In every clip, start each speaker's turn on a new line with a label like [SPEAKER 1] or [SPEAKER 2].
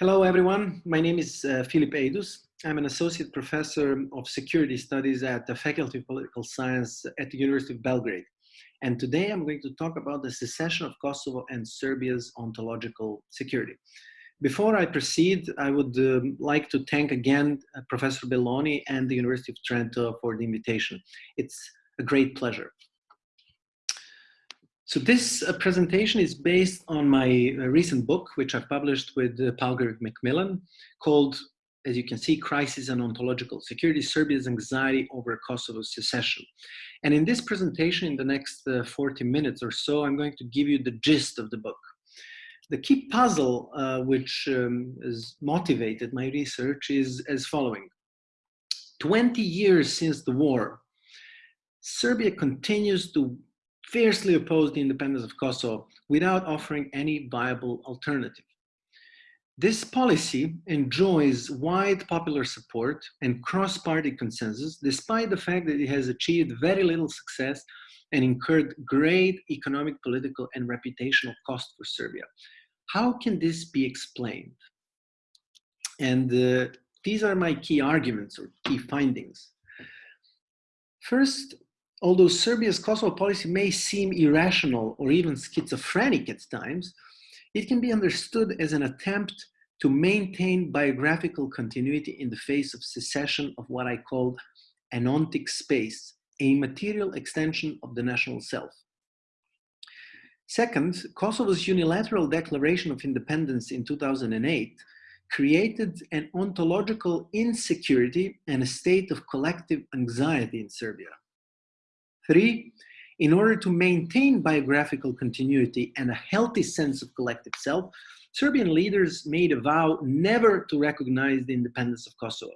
[SPEAKER 1] Hello, everyone. My name is uh, Ejdus. I'm an associate professor of security studies at the Faculty of Political Science at the University of Belgrade. And today I'm going to talk about the secession of Kosovo and Serbia's ontological security. Before I proceed, I would um, like to thank again uh, Professor Belloni and the University of Trento for the invitation. It's a great pleasure. So this uh, presentation is based on my uh, recent book, which I've published with uh, Palgrave Macmillan, called, as you can see, Crisis and Ontological Security, Serbia's Anxiety over Kosovo's Secession. And in this presentation, in the next uh, 40 minutes or so, I'm going to give you the gist of the book. The key puzzle uh, which um, has motivated my research is as following. 20 years since the war, Serbia continues to fiercely opposed the independence of Kosovo without offering any viable alternative. This policy enjoys wide popular support and cross-party consensus, despite the fact that it has achieved very little success and incurred great economic, political, and reputational cost for Serbia. How can this be explained? And uh, these are my key arguments or key findings. First, although Serbia's Kosovo policy may seem irrational or even schizophrenic at times, it can be understood as an attempt to maintain biographical continuity in the face of secession of what I called an ontic space, a material extension of the national self. Second, Kosovo's unilateral declaration of independence in 2008 created an ontological insecurity and a state of collective anxiety in Serbia. Three, in order to maintain biographical continuity and a healthy sense of collective self, Serbian leaders made a vow never to recognize the independence of Kosovo.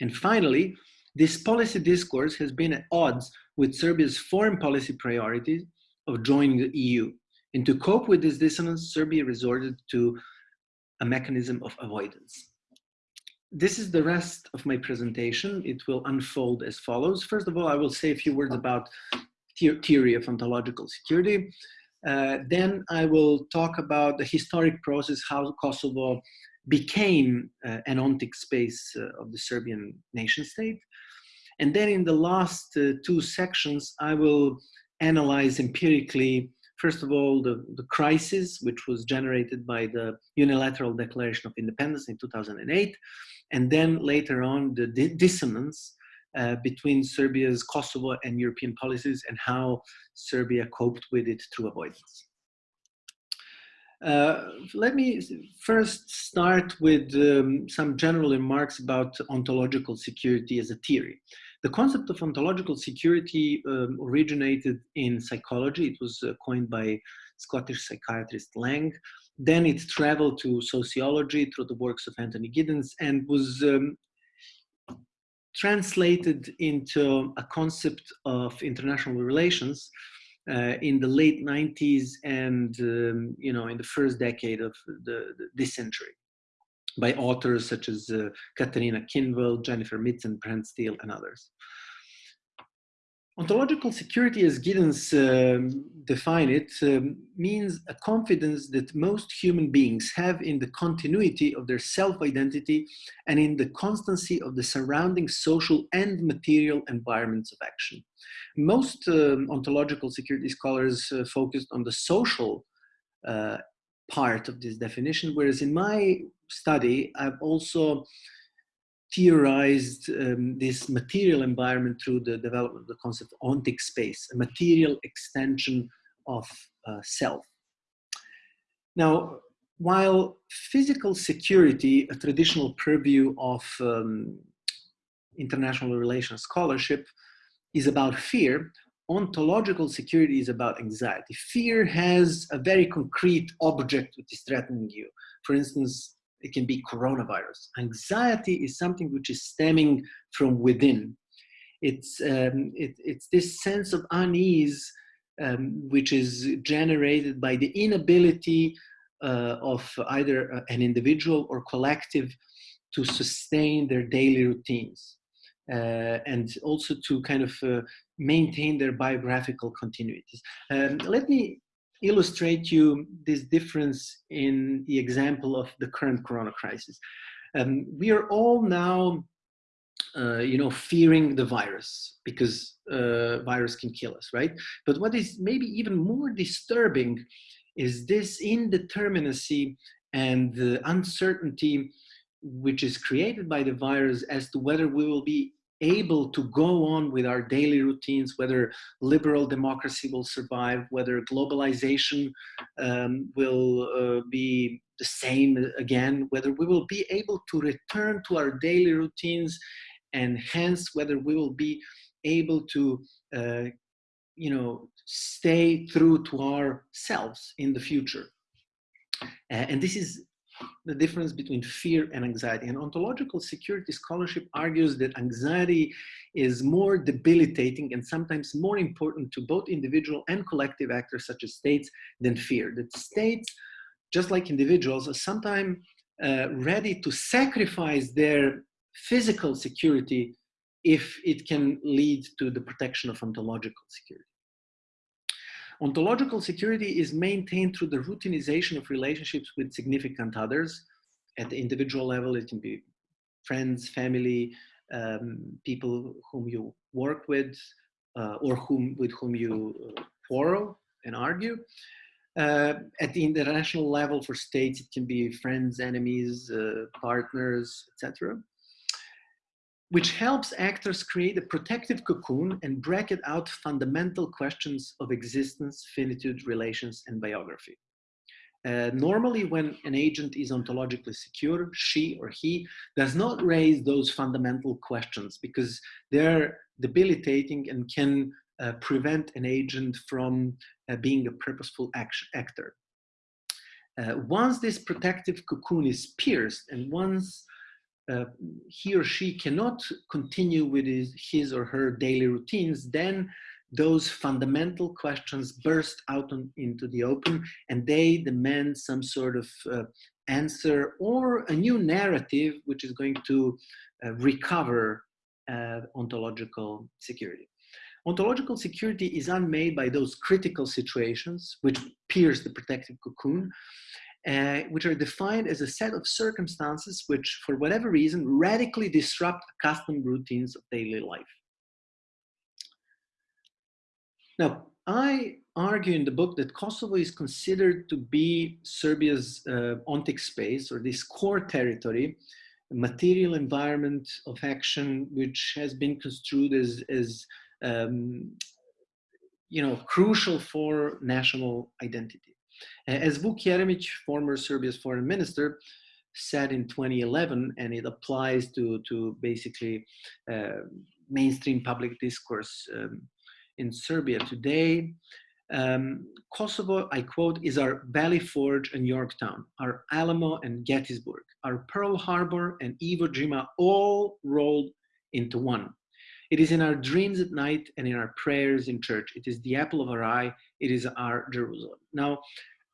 [SPEAKER 1] And finally, this policy discourse has been at odds with Serbia's foreign policy priorities of joining the EU. And to cope with this dissonance, Serbia resorted to a mechanism of avoidance this is the rest of my presentation. It will unfold as follows. First of all, I will say a few words about theory of ontological security. Uh, then I will talk about the historic process, how Kosovo became uh, an ontic space uh, of the Serbian nation state. And then in the last uh, two sections, I will analyze empirically, first of all, the, the crisis, which was generated by the unilateral declaration of independence in 2008, and then later on the dissonance uh, between Serbia's Kosovo and European policies and how Serbia coped with it through avoidance. Uh, let me first start with um, some general remarks about ontological security as a theory. The concept of ontological security um, originated in psychology. It was uh, coined by Scottish psychiatrist Laing. Then it traveled to sociology through the works of Anthony Giddens and was um, translated into a concept of international relations uh, in the late 90s and um, you know in the first decade of the, the, this century by authors such as uh, Catarina Kinnvall, Jennifer Mitzen, Brent Steele, and others. Ontological security, as Giddens um, define it, um, means a confidence that most human beings have in the continuity of their self-identity and in the constancy of the surrounding social and material environments of action. Most um, ontological security scholars uh, focused on the social uh, part of this definition, whereas in my study, I've also theorized um, this material environment through the development of the concept of ontic space, a material extension of uh, self. Now, while physical security, a traditional purview of um, international relations scholarship, is about fear, ontological security is about anxiety. Fear has a very concrete object which is threatening you. For instance, it can be coronavirus. Anxiety is something which is stemming from within. It's, um, it, it's this sense of unease um, which is generated by the inability uh, of either uh, an individual or collective to sustain their daily routines uh, and also to kind of uh, maintain their biographical continuities. Um, let me illustrate you this difference in the example of the current corona crisis. Um, we are all now, uh, you know, fearing the virus because uh, virus can kill us, right? But what is maybe even more disturbing is this indeterminacy and the uncertainty which is created by the virus as to whether we will be able to go on with our daily routines, whether liberal democracy will survive, whether globalization um, will uh, be the same again, whether we will be able to return to our daily routines, and hence whether we will be able to, uh, you know, stay true to ourselves in the future. And this is the difference between fear and anxiety. And ontological security scholarship argues that anxiety is more debilitating and sometimes more important to both individual and collective actors such as states than fear. That states, just like individuals, are sometimes uh, ready to sacrifice their physical security if it can lead to the protection of ontological security. Ontological security is maintained through the routinization of relationships with significant others. At the individual level, it can be friends, family, um, people whom you work with, uh, or whom with whom you uh, quarrel and argue. Uh, at the international level for states, it can be friends, enemies, uh, partners, etc which helps actors create a protective cocoon and bracket out fundamental questions of existence, finitude, relations, and biography. Uh, normally, when an agent is ontologically secure, she or he does not raise those fundamental questions because they're debilitating and can uh, prevent an agent from uh, being a purposeful action, actor. Uh, once this protective cocoon is pierced and once uh, he or she cannot continue with his, his or her daily routines, then those fundamental questions burst out on, into the open and they demand some sort of uh, answer or a new narrative which is going to uh, recover uh, ontological security. Ontological security is unmade by those critical situations which pierce the protective cocoon uh, which are defined as a set of circumstances which, for whatever reason, radically disrupt accustomed routines of daily life. Now, I argue in the book that Kosovo is considered to be Serbia's uh, ontic space or this core territory, material environment of action, which has been construed as, as um, you know, crucial for national identity. As Vuk Jeremic, former Serbia's foreign minister, said in 2011, and it applies to, to basically uh, mainstream public discourse um, in Serbia today. Um, Kosovo, I quote, is our Valley Forge and Yorktown, our Alamo and Gettysburg, our Pearl Harbor and Iwo Jima, all rolled into one. It is in our dreams at night and in our prayers in church. It is the apple of our eye. It is our Jerusalem. Now,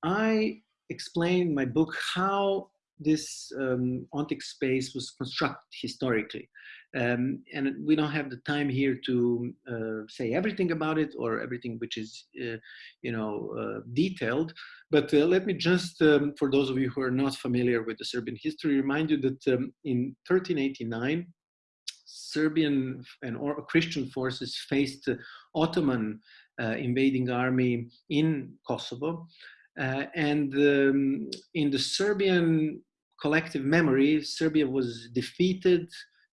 [SPEAKER 1] I explain in my book how this um, ontic space was constructed historically. Um, and we don't have the time here to uh, say everything about it or everything which is, uh, you know, uh, detailed. But uh, let me just, um, for those of you who are not familiar with the Serbian history, remind you that um, in 1389, Serbian and or Christian forces faced Ottoman uh, invading army in Kosovo. Uh, and um, in the Serbian collective memory, Serbia was defeated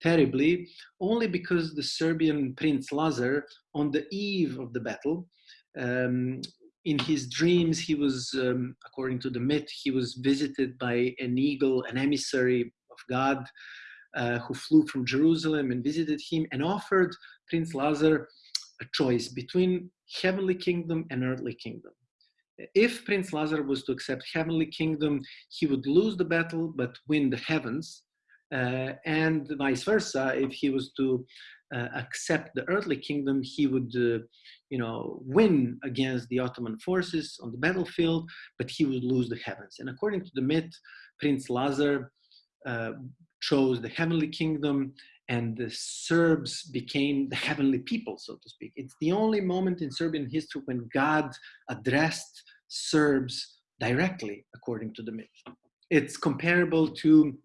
[SPEAKER 1] terribly only because the Serbian Prince Lazar, on the eve of the battle, um, in his dreams, he was, um, according to the myth, he was visited by an eagle, an emissary of God, uh, who flew from Jerusalem and visited him and offered Prince Lazar a choice between heavenly kingdom and earthly kingdom if Prince Lazar was to accept heavenly kingdom, he would lose the battle but win the heavens. Uh, and vice versa, if he was to uh, accept the earthly kingdom, he would, uh, you know, win against the Ottoman forces on the battlefield, but he would lose the heavens. And according to the myth, Prince Lazar uh, chose the heavenly kingdom and the Serbs became the heavenly people, so to speak. It's the only moment in Serbian history when God addressed Serbs directly, according to the myth. It's comparable to,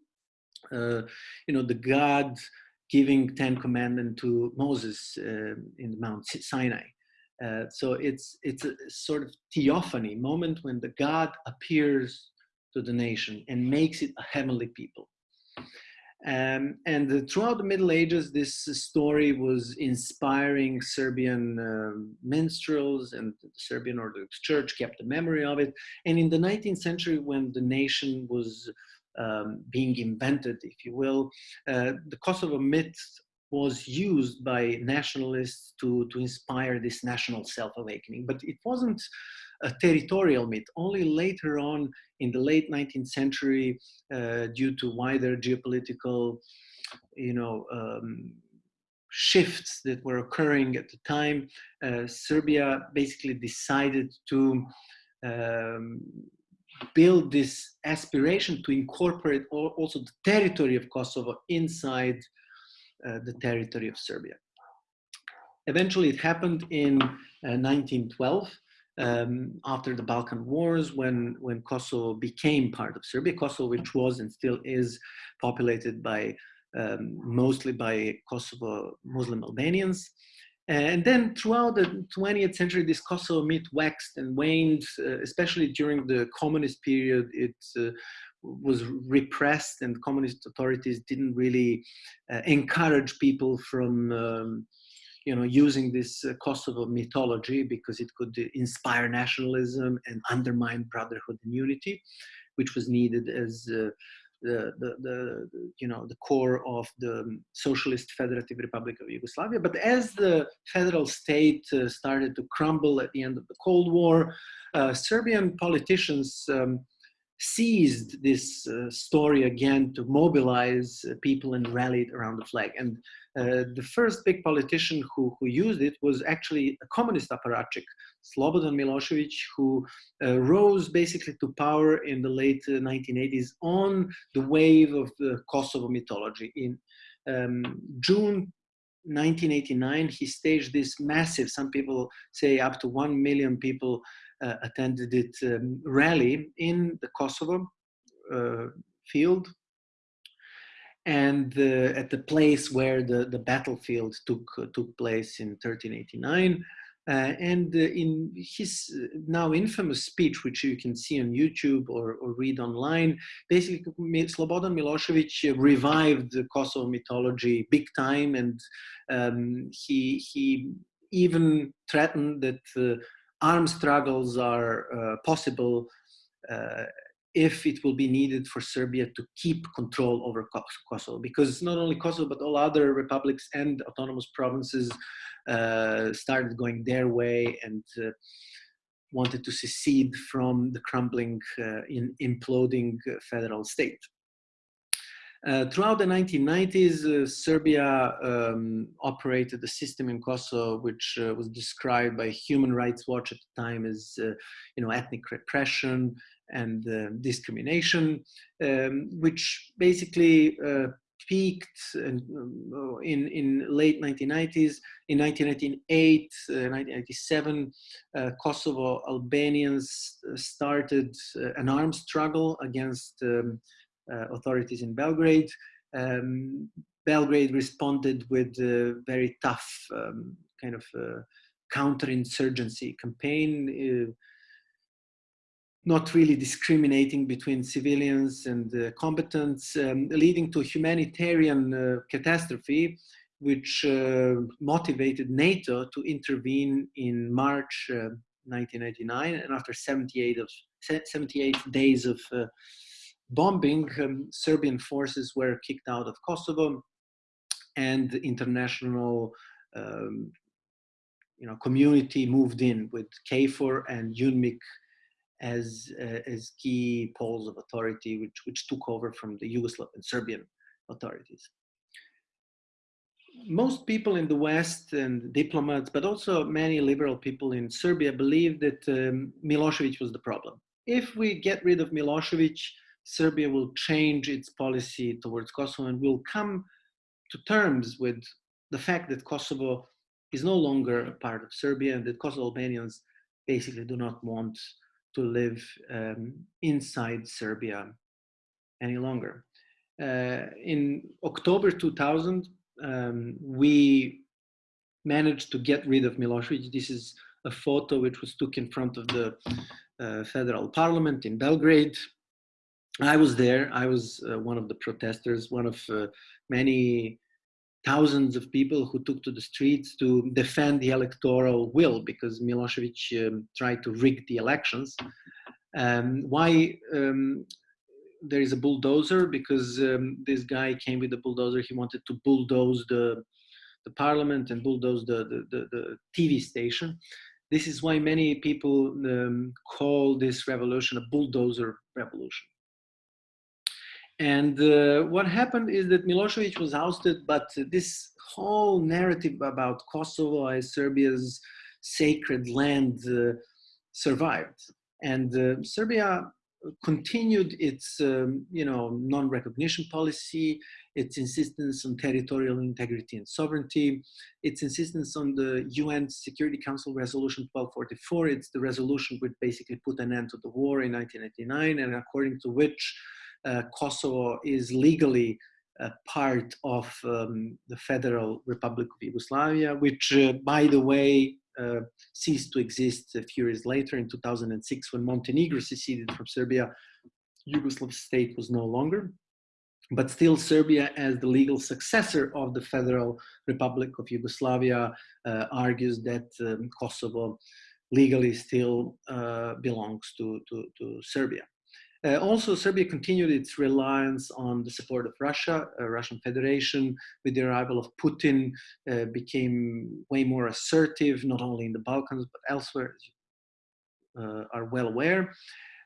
[SPEAKER 1] uh, you know, the God giving Ten Commandments to Moses uh, in Mount Sinai. Uh, so it's it's a sort of theophany moment when the God appears to the nation and makes it a heavenly people. Um, and throughout the Middle Ages, this story was inspiring Serbian uh, minstrels, and the Serbian Orthodox Church kept the memory of it. And in the 19th century, when the nation was um, being invented, if you will, uh, the Kosovo myth was used by nationalists to, to inspire this national self-awakening. But it wasn't a territorial myth. Only later on in the late 19th century, uh, due to wider geopolitical, you know, um, shifts that were occurring at the time, uh, Serbia basically decided to um, build this aspiration to incorporate also the territory of Kosovo inside uh, the territory of Serbia. Eventually it happened in uh, 1912 um, after the Balkan Wars when, when Kosovo became part of Serbia, Kosovo which was and still is populated by um, mostly by Kosovo Muslim Albanians. And then throughout the 20th century, this Kosovo myth waxed and waned, uh, especially during the communist period. It uh, was repressed and communist authorities didn't really uh, encourage people from um, you know, using this uh, Kosovo mythology because it could inspire nationalism and undermine brotherhood and unity, which was needed as uh, the, the, the, you know, the core of the Socialist Federative Republic of Yugoslavia. But as the federal state uh, started to crumble at the end of the Cold War, uh, Serbian politicians um, seized this uh, story again to mobilize uh, people and rallied around the flag. And uh, the first big politician who, who used it was actually a communist apparatchik, Slobodan Milosevic, who uh, rose basically to power in the late 1980s uh, on the wave of the Kosovo mythology. In um, June 1989, he staged this massive, some people say up to 1 million people attended it um, rally in the Kosovo uh, field and uh, at the place where the, the battlefield took, uh, took place in 1389. Uh, and uh, in his now infamous speech, which you can see on YouTube or, or read online, basically Slobodan Milosevic revived the Kosovo mythology big time, and um, he he even threatened that uh, armed struggles are uh, possible uh, if it will be needed for Serbia to keep control over Kosovo, because not only Kosovo, but all other republics and autonomous provinces uh, started going their way and uh, wanted to secede from the crumbling, uh, in imploding federal state. Uh, throughout the 1990s, uh, Serbia um, operated a system in Kosovo which uh, was described by Human Rights Watch at the time as, uh, you know, ethnic repression and uh, discrimination, um, which basically uh, peaked in, in, in late 1990s. In 1998, 1997, Kosovo Albanians started an armed struggle against um, authorities in Belgrade. Um, Belgrade responded with a very tough um, kind of uh, counterinsurgency campaign, uh, not really discriminating between civilians and uh, combatants, um, leading to a humanitarian uh, catastrophe, which uh, motivated NATO to intervene in March 1999. And after 78, of, 78 days of bombing, um, Serbian forces were kicked out of Kosovo and the international um, you know, community moved in with KFOR and UNMIK as, uh, as key poles of authority, which, which took over from the Yugoslav and Serbian authorities. Most people in the West and diplomats, but also many liberal people in Serbia believe that um, Milosevic was the problem. If we get rid of Milosevic, Serbia will change its policy towards Kosovo and will come to terms with the fact that Kosovo is no longer a part of Serbia and that Kosovo Albanians basically do not want to live um, inside Serbia any longer. Uh, in October 2000, um, we managed to get rid of Milosevic. This is a photo which was took in front of the uh, federal parliament in Belgrade. I was there. I was uh, one of the protesters, one of uh, many thousands of people who took to the streets to defend the electoral will because Milosevic um, tried to rig the elections. Um, why um, there is a bulldozer? Because um, this guy came with a bulldozer. He wanted to bulldoze the, the parliament and bulldoze the, the, the, the TV station. This is why many people um, call this revolution a bulldozer revolution. And uh, what happened is that Milosevic was ousted, but this whole narrative about Kosovo as Serbia's sacred land uh, survived. And uh, Serbia continued its, um, you know, non-recognition policy, its insistence on territorial integrity and sovereignty, its insistence on the UN Security Council Resolution 1244. It's the resolution which basically put an end to the war in 1999, and according to which Kosovo is legally part of um, the Federal Republic of Yugoslavia, which, uh, by the way, uh, ceased to exist a few years later in 2006 when Montenegro seceded from Serbia. Yugoslav state was no longer, but still Serbia as the legal successor of the Federal Republic of Yugoslavia uh, argues that um, Kosovo legally still uh, belongs to, to, to Serbia. Uh, also, Serbia continued its reliance on the support of Russia. Uh, Russian Federation, with the arrival of Putin, uh, became way more assertive, not only in the Balkans, but elsewhere, as uh, are well aware.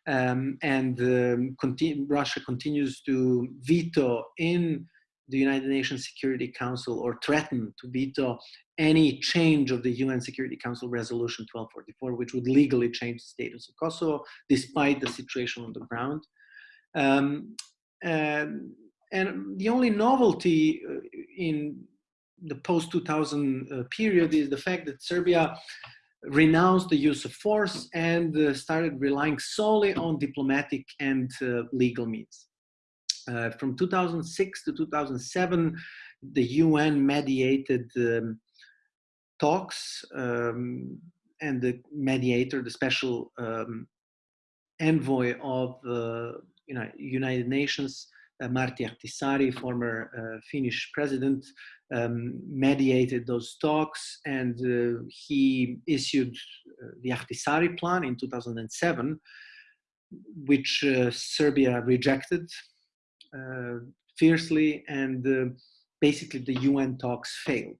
[SPEAKER 1] Um, and um, continue, Russia continues to veto in the United Nations Security Council or threaten to veto any change of the UN Security Council Resolution 1244, which would legally change the status of Kosovo, despite the situation on the ground. Um, and, and, the only novelty uh, in the post-2000 uh, period is the fact that Serbia renounced the use of force and uh, started relying solely on diplomatic and legal means. Uh, from 2006 to 2007, the UN mediated um, talks um, and the mediator, the special um, envoy of the you know, United Nations, uh, Martti Ahtisaari, former uh, Finnish president, um, mediated those talks and uh, he issued uh, the Ahtisaari plan in 2007, which uh, Serbia rejected. uh, fiercely and basically the UN talks failed.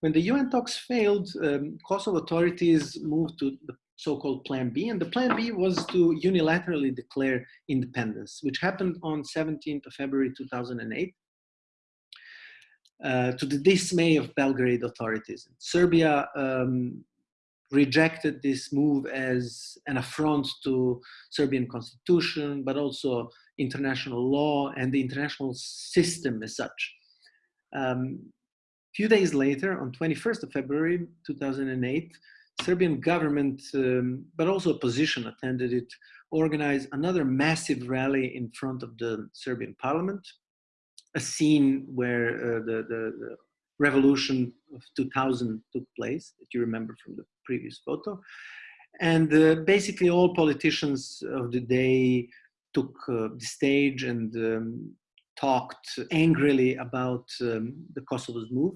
[SPEAKER 1] When the UN talks failed, um, Kosovo authorities moved to the so-called Plan B, and the Plan B was to unilaterally declare independence, which happened on 17th of February 2008. Uh, to the dismay of Belgrade authorities. Serbia um, rejected this move as an affront to Serbian constitution, but also international law and the international system as such. Um, few days later, on 21st of February 2008, Serbian government, um, but also opposition attended it, organized another massive rally in front of the Serbian parliament, a scene where uh, the, the, the, revolution of 2000 took place, that you remember from the previous photo. And uh, basically all politicians of the day took uh, the stage and um, talked angrily about um, the Kosovo's move.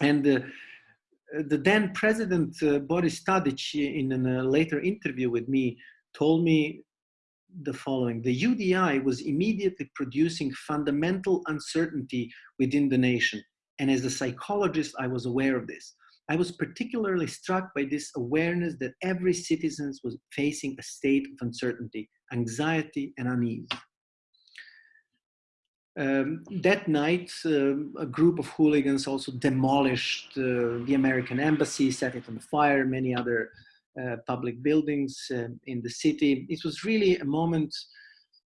[SPEAKER 1] And uh, the then president, uh, Boris Tadic, in a later interview with me, told me the following. The UDI was immediately producing fundamental uncertainty within the nation. And as a psychologist, I was aware of this. I was particularly struck by this awareness that every citizen was facing a state of uncertainty, anxiety, and unease. Um, that night, um, a group of hooligans also demolished uh, the American embassy, set it on fire, many other uh, public buildings uh, in the city. It was really a moment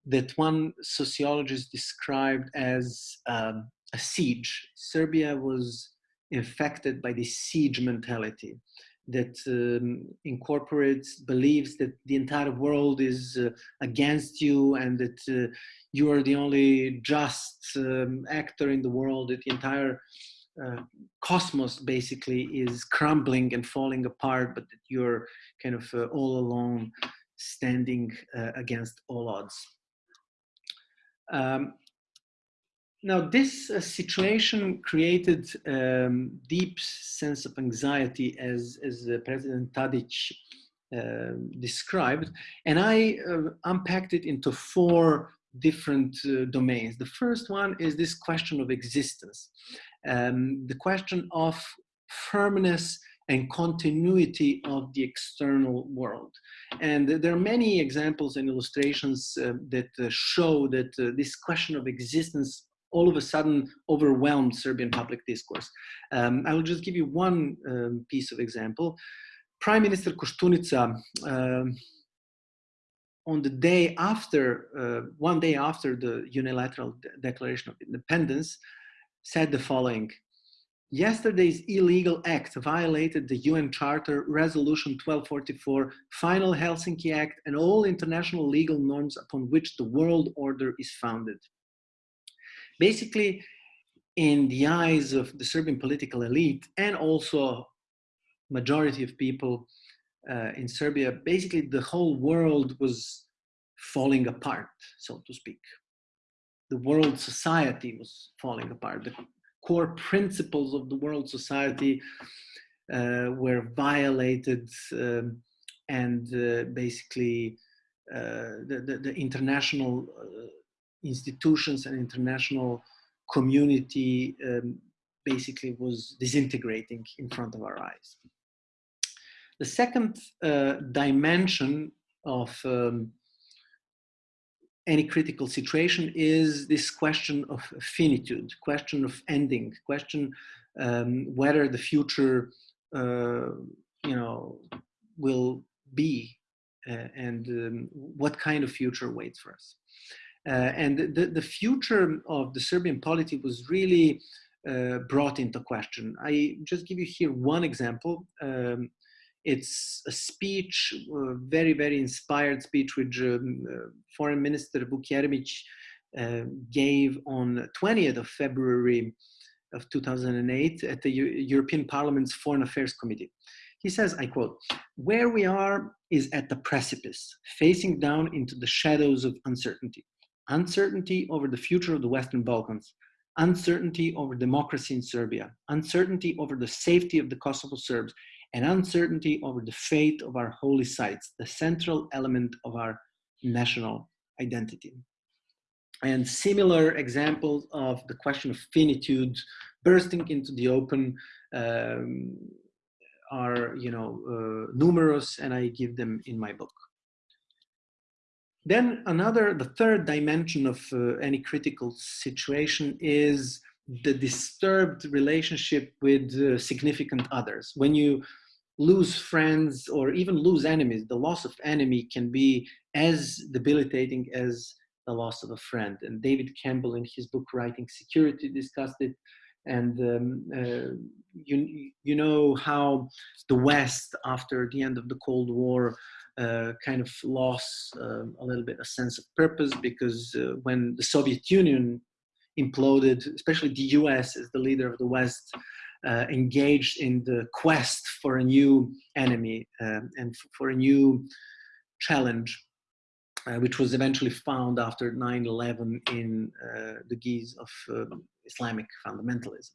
[SPEAKER 1] that one sociologist described as um, a siege. Serbia was infected by this siege mentality. that um, incorporates beliefs that the entire world is uh, against you and that uh, you are the only just um, actor in the world, that the entire uh, cosmos basically is crumbling and falling apart, but that you're kind of uh, all alone standing uh, against all odds. Um, now, this uh, situation created um, deep sense of anxiety, as, as uh, President Tadic uh, described, and I uh, unpacked it into four different uh, domains. The first one is this question of existence, um, the question of firmness and continuity of the external world. And there are many examples and illustrations uh, that uh, show that uh, this question of existence all of a sudden overwhelmed Serbian public discourse. Um, I will just give you one um, piece of example. Prime Minister Koštunica, um, on the day after, uh, one day after the unilateral de declaration of independence, said the following, Yesterday's illegal act violated the UN Charter, Resolution 1244, Final Helsinki Act, and all international legal norms upon which the world order is founded basically in the eyes of the Serbian political elite and also majority of people uh, in Serbia, basically the whole world was falling apart, so to speak. The world society was falling apart. The core principles of the world society uh, were violated um, and uh, basically uh, the, the, the, international uh, institutions and international community um, basically was disintegrating in front of our eyes. The second uh, dimension of um, any critical situation is this question of finitude, question of ending, question um, whether the future, uh, you know, will be uh, and um, what kind of future waits for us. Uh, and the, the future of the Serbian polity was really uh, brought into question. I just give you here one example. Um, it's a speech, a very, very inspired speech which um, uh, Foreign Minister Vuk Jeremic uh, gave on 20th of February of 2008 at the U European Parliament's Foreign Affairs Committee. He says, I quote, where we are is at the precipice, facing down into the shadows of uncertainty uncertainty over the future of the Western Balkans, uncertainty over democracy in Serbia, uncertainty over the safety of the Kosovo Serbs, and uncertainty over the fate of our holy sites, the central element of our national identity. And similar examples of the question of finitude bursting into the open um, are, you know, uh, numerous, and I give them in my book. Then another, the third dimension of uh, any critical situation is the disturbed relationship with uh, significant others. When you lose friends or even lose enemies, the loss of enemy can be as debilitating as the loss of a friend. And David Campbell in his book Writing Security discussed it. And um, uh, you, you know how the West, after the end of the Cold War, uh, kind of lost uh, a little bit a sense of purpose because uh, when the Soviet Union imploded, especially the US as the leader of the West, uh, engaged in the quest for a new enemy um, and for a new challenge, uh, which was eventually found after 9-11 in uh, the guise of um, Islamic fundamentalism.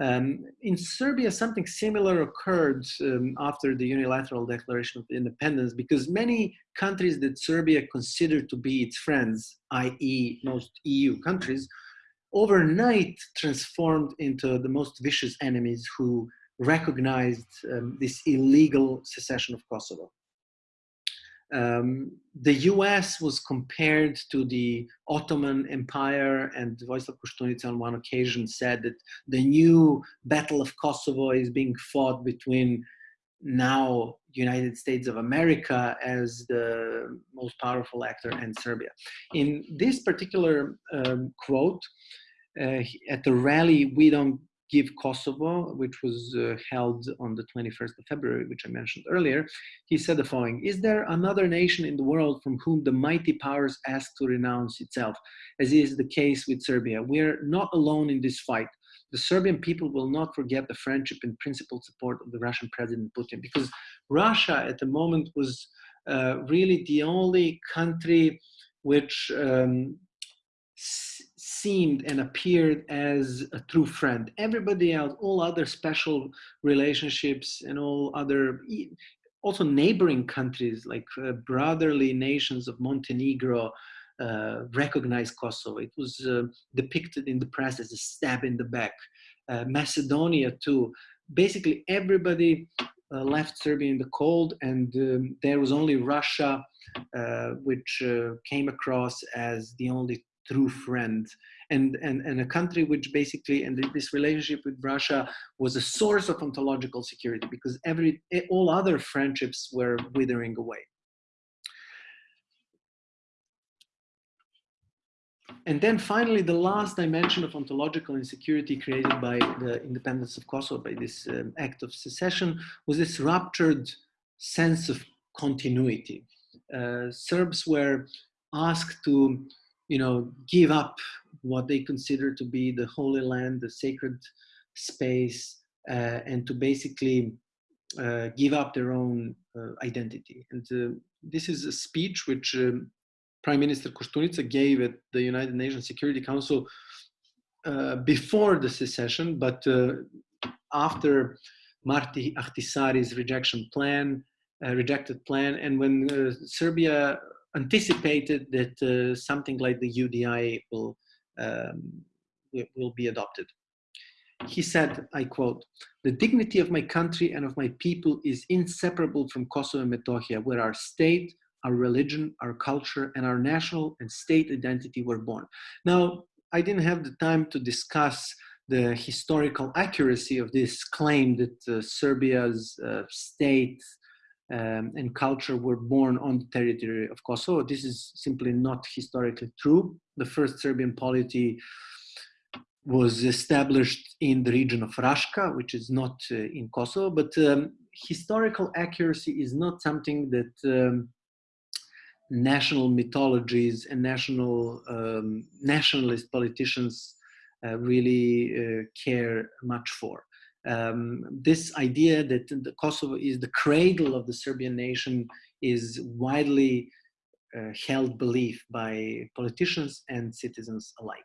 [SPEAKER 1] Um, in Serbia, something similar occurred um, after the unilateral declaration of independence because many countries that Serbia considered to be its friends, i.e. most EU countries, overnight transformed into the most vicious enemies who recognized um, this illegal secession of Kosovo. Um, the US was compared to the Ottoman Empire and Vojislav Koštunica on one occasion said that the new Battle of Kosovo is being fought between now United States of America as the most powerful actor and Serbia. In this particular um, quote, uh, at the rally We Don't Give Kosovo, which was uh, held on the 21st of February, which I mentioned earlier, he said the following Is there another nation in the world from whom the mighty powers ask to renounce itself, as is the case with Serbia? We are not alone in this fight. The Serbian people will not forget the friendship and principled support of the Russian President Putin, because Russia at the moment was uh, really the only country which um, seemed and appeared as a true friend. Everybody else, all other special relationships and all other, also neighboring countries like uh, brotherly nations of Montenegro uh, recognized Kosovo. It was uh, depicted in the press as a stab in the back. Uh, Macedonia too. Basically everybody uh, left Serbia in the cold and um, there was only Russia uh, which came across as the only true friend and, and, and a country which basically, and this relationship with Russia was a source of ontological security because every, all other friendships were withering away. And then finally, the last dimension of ontological insecurity created by the independence of Kosovo, by this um, act of secession, was this ruptured sense of continuity. Uh, Serbs were asked to you know, give up what they consider to be the Holy Land, the sacred space, uh, and to basically uh, give up their own uh, identity. And uh, this is a speech which um, Prime Minister Kostunica gave at the United Nations Security Council uh, before the secession, but uh, after Martti Ahtisaari's rejection plan, rejected plan, and when Serbia anticipated that uh, something like the UDI will, um, will be adopted. He said, I quote, the dignity of my country and of my people is inseparable from Kosovo and Metohija, where our state, our religion, our culture, and our national and state identity were born. Now, I didn't have the time to discuss the historical accuracy of this claim that uh, Serbia's uh, state um, and culture were born on the territory of Kosovo. This is simply not historically true. The first Serbian polity was established in the region of Raška, which is not uh, in Kosovo, but um, historical accuracy is not something that um, national mythologies and national um, nationalist politicians uh, really uh, care much for um, this idea that the Kosovo is the cradle of the Serbian nation is widely uh, held belief by politicians and citizens alike.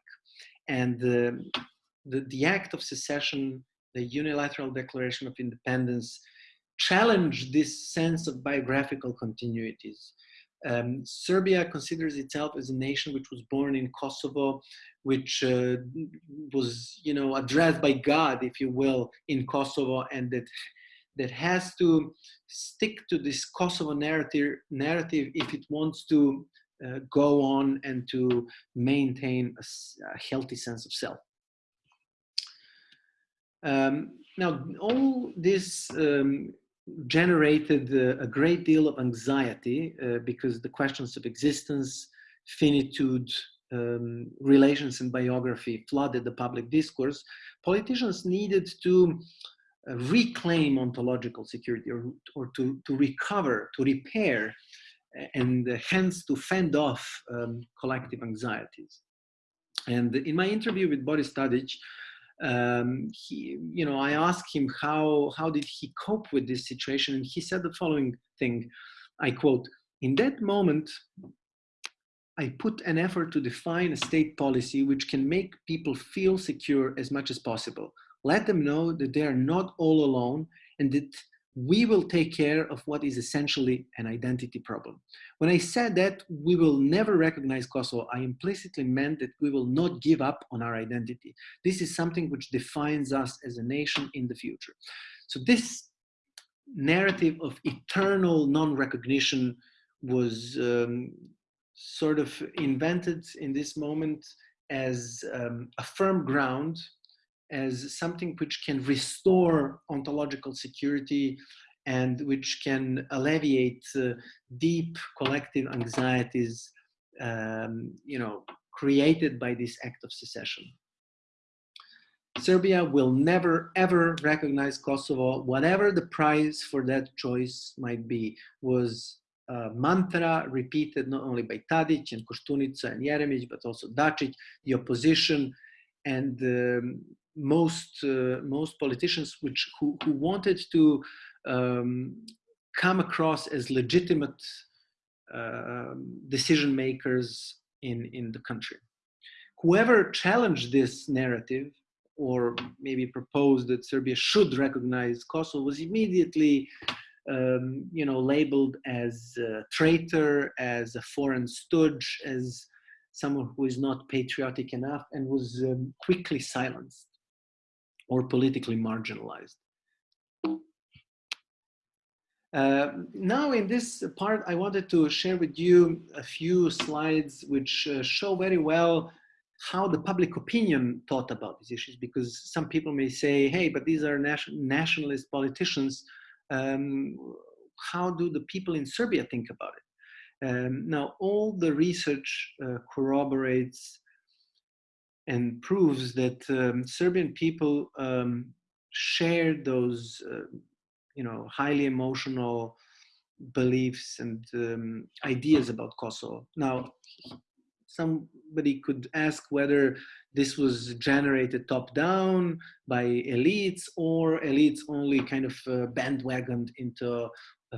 [SPEAKER 1] And the, the, the act of secession, the unilateral declaration of independence, challenged this sense of biographical continuities. Um, Serbia considers itself as a nation which was born in Kosovo, which uh, was, you know, addressed by God, if you will, in Kosovo, and that that has to stick to this Kosovo narrative, narrative if it wants to uh, go on and to maintain a, a healthy sense of self. Um, now, all this um, generated uh, a great deal of anxiety uh, because the questions of existence, finitude, um, relations and biography flooded the public discourse, politicians needed to uh, reclaim ontological security or, or to, to recover, to repair, and uh, hence to fend off um, collective anxieties. And in my interview with Boris Tadic, um, he, you know, I asked him how, how did he cope with this situation, and he said the following thing, I quote, in that moment, I put an effort to define a state policy which can make people feel secure as much as possible. Let them know that they are not all alone and that we will take care of what is essentially an identity problem. When I said that we will never recognize Kosovo, I implicitly meant that we will not give up on our identity. This is something which defines us as a nation in the future. So this narrative of eternal non-recognition was um, sort of invented in this moment as um, a firm ground as something which can restore ontological security and which can alleviate uh, deep collective anxieties, um, you know, created by this act of secession. Serbia will never ever recognize Kosovo, whatever the price for that choice might be, was mantra repeated not only by Tadic and Koštunica and Jeremic, but also Dacic, the opposition, and um, most uh, most politicians which who, who wanted to um, come across as legitimate uh, decision makers in in the country. Whoever challenged this narrative or maybe proposed that Serbia should recognize Kosovo was immediately um, you know, labeled as a traitor, as a foreign stooge, as someone who is not patriotic enough and was um, quickly silenced or politically marginalized. Uh, now in this part, I wanted to share with you a few slides which uh, show very well how the public opinion thought about these issues because some people may say hey but these are nation nationalist politicians um, how do the people in serbia think about it um, now all the research uh, corroborates and proves that um, serbian people um, share those uh, you know highly emotional beliefs and um, ideas about kosovo. Now somebody could ask whether this was generated top down by elites or elites only kind of uh, bandwagoned into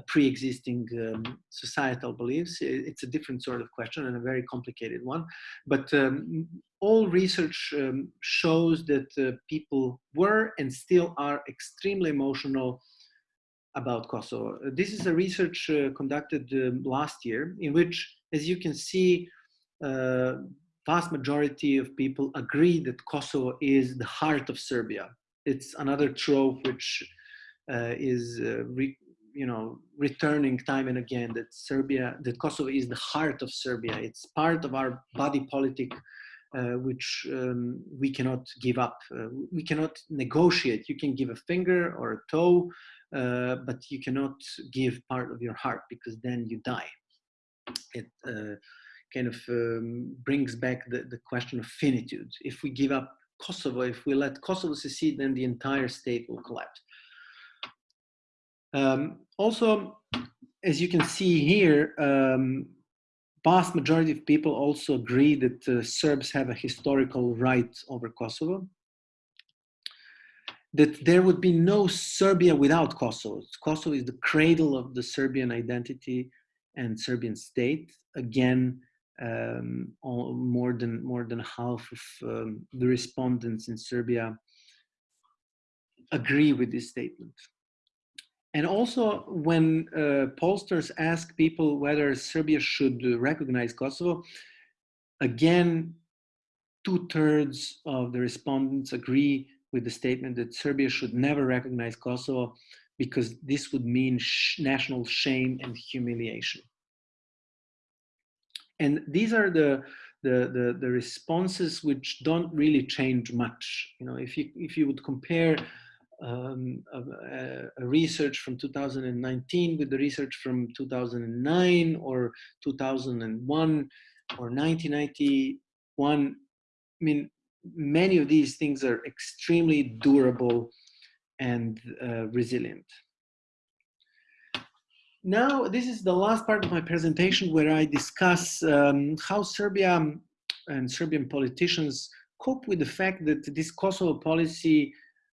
[SPEAKER 1] pre-existing um, societal beliefs. It's a different sort of question and a very complicated one. But um, all research um, shows that uh, people were and still are extremely emotional about Kosovo. This is a research uh, conducted um, last year in which, as you can see, uh, vast majority of people agree that Kosovo is the heart of Serbia. It's another trope which uh, is, uh, you know, returning time and again that Serbia, that Kosovo is the heart of Serbia. It's part of our body politic, uh, which um, we cannot give up. Uh, we cannot negotiate. You can give a finger or a toe, uh, but you cannot give part of your heart because then you die. It, kind of um, brings back the, the question of finitude. If we give up Kosovo, if we let Kosovo secede, then the entire state will collapse. Um, also, as you can see here, um, vast majority of people also agree that uh, Serbs have a historical right over Kosovo. That there would be no Serbia without Kosovo. Kosovo is the cradle of the Serbian identity and Serbian state. Again, um, more than more than half of um, the respondents in Serbia agree with this statement. And also, when uh, pollsters ask people whether Serbia should recognize Kosovo, again, two thirds of the respondents agree with the statement that Serbia should never recognize Kosovo because this would mean sh national shame and humiliation. And these are the, the, the, the, responses which don't really change much. You know, if you, if you would compare um, a, a, research from 2019 with the research from 2009 or 2001 or 1991, I mean, many of these things are extremely durable and uh, resilient. Now, this is the last part of my presentation where I discuss um, how Serbia and Serbian politicians cope with the fact that this Kosovo policy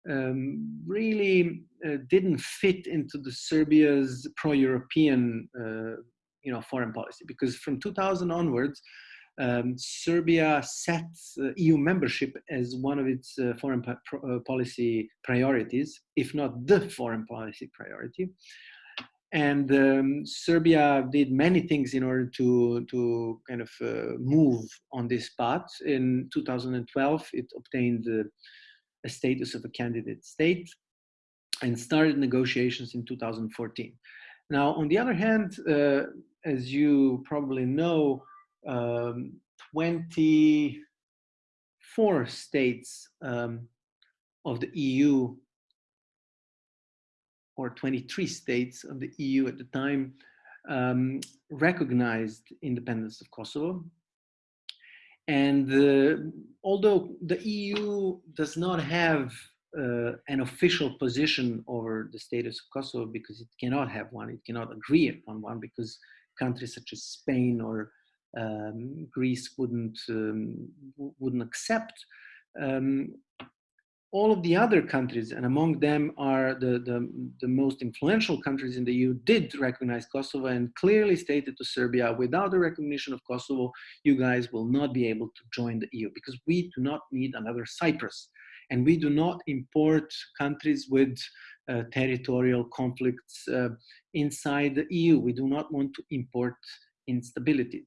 [SPEAKER 1] um, really uh, didn't fit into the Serbia's pro-European, uh, you know, foreign policy. Because from 2000 onwards, um, Serbia set uh, EU membership as one of its uh, foreign uh, policy priorities, if not the foreign policy priority. And um, Serbia did many things in order to, to kind of uh, move on this path. In 2012, it obtained a status of a candidate state and started negotiations in 2014. Now, on the other hand, uh, as you probably know, um, 24 states um, of the EU or 23 states of the EU at the time um, recognized independence of Kosovo. And uh, although the EU does not have uh, an official position over the status of Kosovo because it cannot have one, it cannot agree upon one because countries such as Spain or um, Greece wouldn't um, wouldn't accept. Um, all of the other countries, and among them are the, the, the, most influential countries in the EU, did recognize Kosovo and clearly stated to Serbia, without the recognition of Kosovo, you guys will not be able to join the EU because we do not need another Cyprus. And we do not import countries with uh, territorial conflicts uh, inside the EU. We do not want to import instability.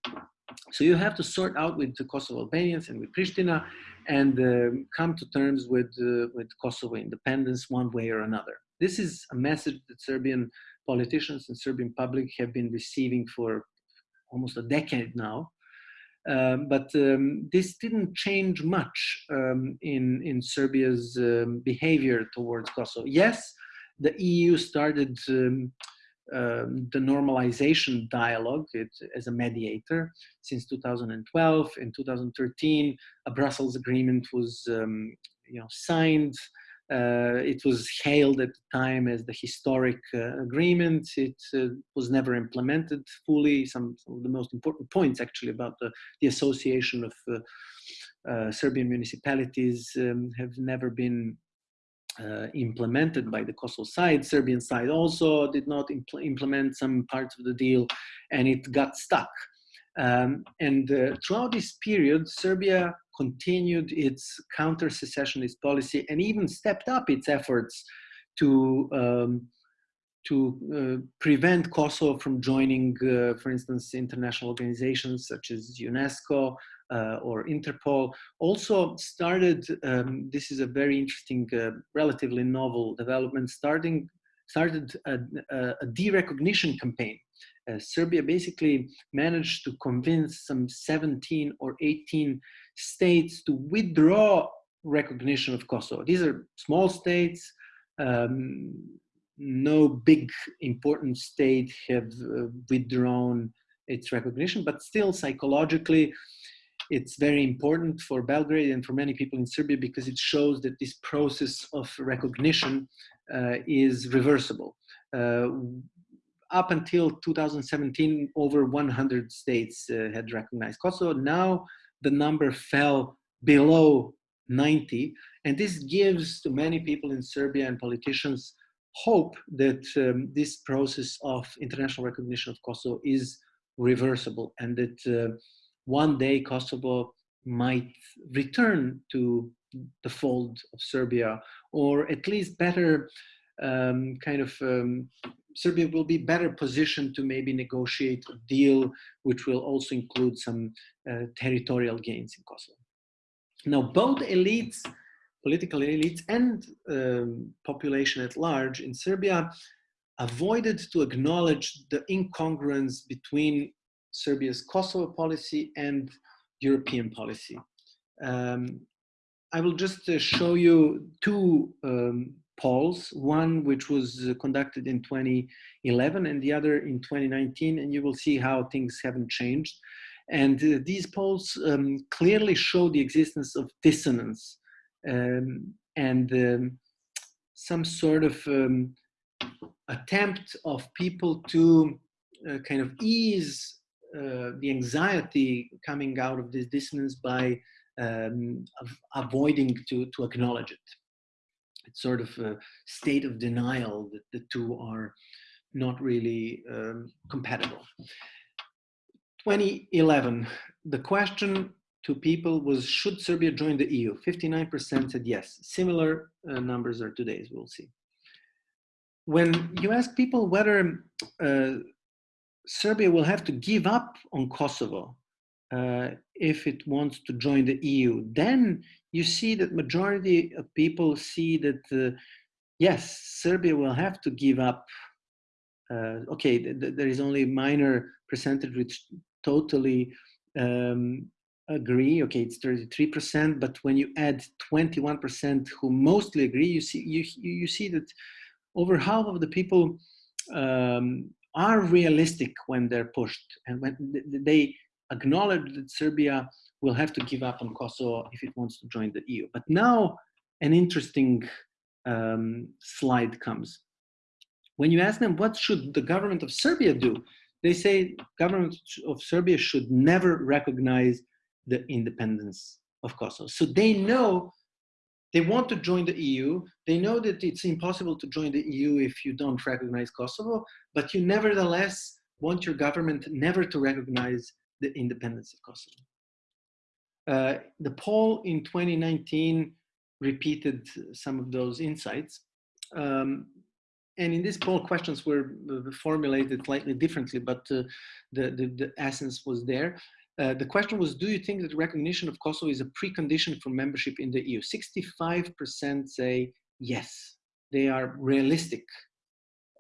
[SPEAKER 1] So you have to sort out with the Kosovo Albanians and with Pristina and uh, come to terms with, uh, with Kosovo independence one way or another. This is a message that Serbian politicians and Serbian public have been receiving for almost a decade now. Um, but um, this didn't change much um, in, in Serbia's um, behavior towards Kosovo. Yes, the EU started um, the normalization dialogue it, as a mediator since 2012. In 2013, a Brussels agreement was um, you know, signed. Uh, it was hailed at the time as the historic uh, agreement. It uh, was never implemented fully. Some, some, of the most important points actually about the, the association of uh, uh, Serbian municipalities um, have never been uh, implemented by the Kosovo side. Serbian side also did not impl implement some parts of the deal and it got stuck. Um, and uh, throughout this period, Serbia continued its counter-secessionist policy and even stepped up its efforts to um, to uh, prevent Kosovo from joining, uh, for instance, international organizations such as UNESCO uh, or Interpol. Also started, um, this is a very interesting, uh, relatively novel development, starting started a, a de-recognition campaign. Uh, Serbia basically managed to convince some 17 or 18 states to withdraw recognition of Kosovo. These are small states, um, no big important state have uh, withdrawn its recognition, but still psychologically, it's very important for Belgrade and for many people in Serbia because it shows that this process of recognition uh, is reversible. Uh, up until 2017, over 100 states uh, had recognized Kosovo. Now the number fell below 90, and this gives to many people in Serbia and politicians hope that um, this process of international recognition of Kosovo is reversible and that uh, one day Kosovo might return to the fold of Serbia or at least better um, kind of um, Serbia will be better positioned to maybe negotiate a deal which will also include some uh, territorial gains in Kosovo. Now both elites political elites and um, population at large in Serbia avoided to acknowledge the incongruence between Serbia's Kosovo policy and European policy. Um, I will just uh, show you two um, polls, one which was uh, conducted in 2011 and the other in 2019, and you will see how things haven't changed. And uh, these polls um, clearly show the existence of dissonance um, and um, some sort of um, attempt of people to uh, kind of ease uh, the anxiety coming out of this dissonance by um, avoiding to, to acknowledge it. It's sort of a state of denial that the two are not really um, compatible. 2011, the question to people was, should Serbia join the EU? 59% said yes. Similar uh, numbers are today's, we'll see. When you ask people whether uh, Serbia will have to give up on Kosovo uh, if it wants to join the EU, then you see that majority of people see that, uh, yes, Serbia will have to give up. Uh, okay, th th there is only a minor percentage which totally um, agree, okay, it's 33%, but when you add 21% who mostly agree, you see, you, you see that over half of the people um, are realistic when they're pushed and when they acknowledge that Serbia will have to give up on Kosovo if it wants to join the EU. But now an interesting um, slide comes. When you ask them what should the government of Serbia do, they say government of Serbia should never recognize the independence of Kosovo. So they know they want to join the EU. They know that it's impossible to join the EU if you don't recognize Kosovo, but you nevertheless want your government never to recognize the independence of Kosovo. Uh, the poll in 2019 repeated some of those insights. Um, and in this poll, questions were uh, formulated slightly differently, but uh, the, the, the, essence was there. Uh, the question was, do you think that recognition of Kosovo is a precondition for membership in the EU? 65% say yes, they are realistic.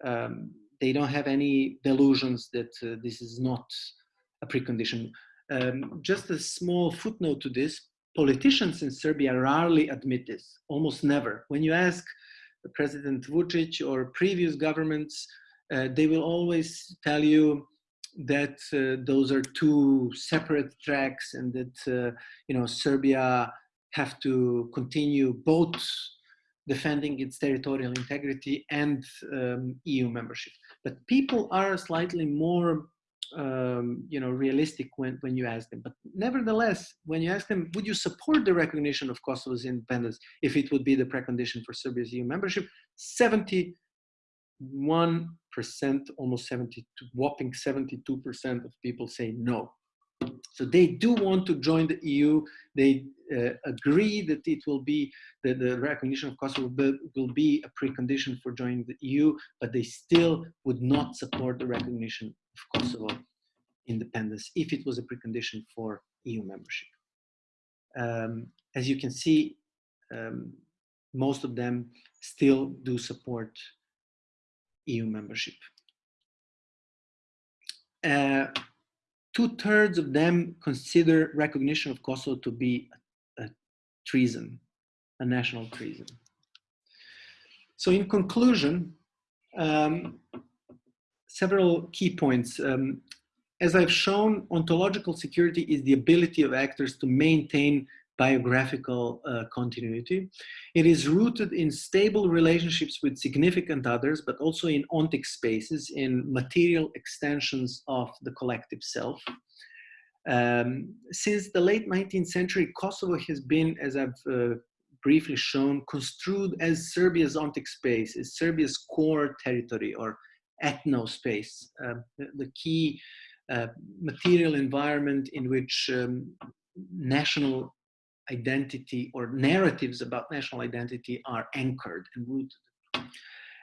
[SPEAKER 1] Um, they don't have any delusions that uh, this is not a precondition. Um, just a small footnote to this, politicians in Serbia rarely admit this, almost never. When you ask President Vucic or previous governments, uh, they will always tell you that uh, those are two separate tracks and that uh, you know Serbia have to continue both defending its territorial integrity and um, EU membership. But people are slightly more um, you know, realistic when, when you ask them. But nevertheless, when you ask them, would you support the recognition of Kosovo's independence if it would be the precondition for Serbia's EU membership? 71%, almost 70, whopping 72% of people say no. So they do want to join the EU. They uh, agree that it will be, that the recognition of Kosovo will be a precondition for joining the EU, but they still would not support the recognition of Kosovo independence if it was a precondition for EU membership. Um, as you can see, um, most of them still do support EU membership. Uh, Two-thirds of them consider recognition of Kosovo to be a, a treason, a national treason. So in conclusion, um, several key points. Um, as I've shown, ontological security is the ability of actors to maintain biographical uh, continuity. It is rooted in stable relationships with significant others, but also in ontic spaces, in material extensions of the collective self. Um, since the late 19th century, Kosovo has been, as I've uh, briefly shown, construed as Serbia's ontic space, as Serbia's core territory or ethno space, uh, the, the, key uh, material environment in which um, national identity or narratives about national identity are anchored and rooted.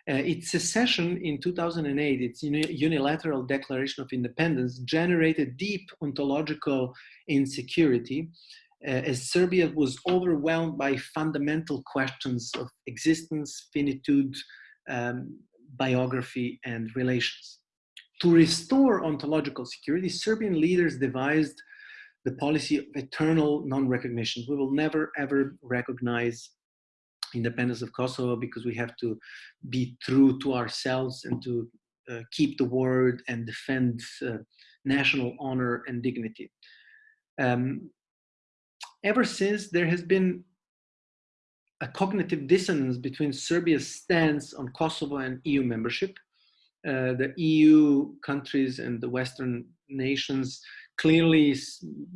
[SPEAKER 1] Uh, its secession in 2008, its unilateral declaration of independence, generated deep ontological insecurity uh, as Serbia was overwhelmed by fundamental questions of existence, finitude, um, biography, and relations. To restore ontological security, Serbian leaders devised the policy of eternal non-recognition. We will never ever recognize independence of Kosovo because we have to be true to ourselves and to uh, keep the word and defend uh, national honor and dignity. Um, ever since there has been a cognitive dissonance between Serbia's stance on Kosovo and EU membership. Uh, the EU countries and the Western nations clearly,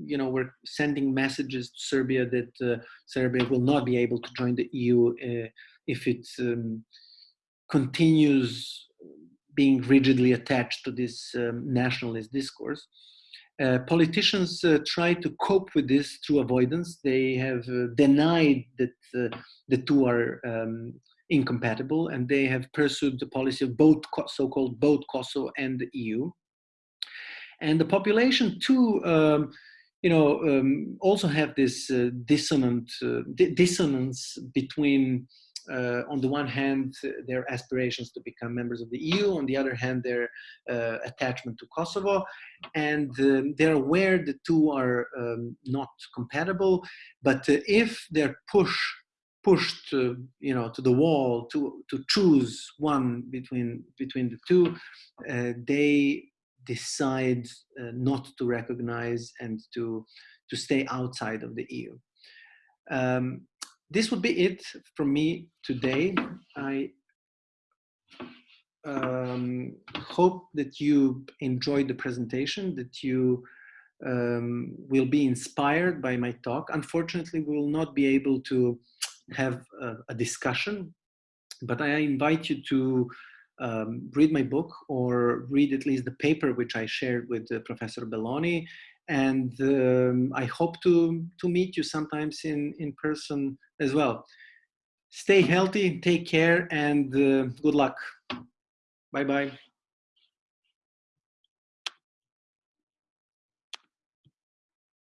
[SPEAKER 1] you know, we're sending messages to Serbia that uh, Serbia will not be able to join the EU uh, if it um, continues being rigidly attached to this um, nationalist discourse. Uh, politicians uh, try to cope with this through avoidance. They have uh, denied that uh, the two are um, incompatible and they have pursued the policy of both so-called both Kosovo and the EU and the population too um, you know um, also have this uh, dissonant uh, dissonance between uh, on the one hand their aspirations to become members of the EU on the other hand their uh, attachment to Kosovo. And um, they're aware the two are um, not compatible. But uh, if they're pushed pushed uh, you know to the wall to to choose one between between the two they decide uh, not to recognize and to to stay outside of the EU. Um, this would be it from me today. I um, hope that you enjoyed the presentation, that you um, will be inspired by my talk. Unfortunately, we will not be able to have a, a discussion, but I invite you to um, read my book or read at least the paper which I shared with uh, Professor Belloni. And um, I hope to, to meet you sometimes in, in person as well. Stay healthy, take care, and uh, good luck. Bye-bye.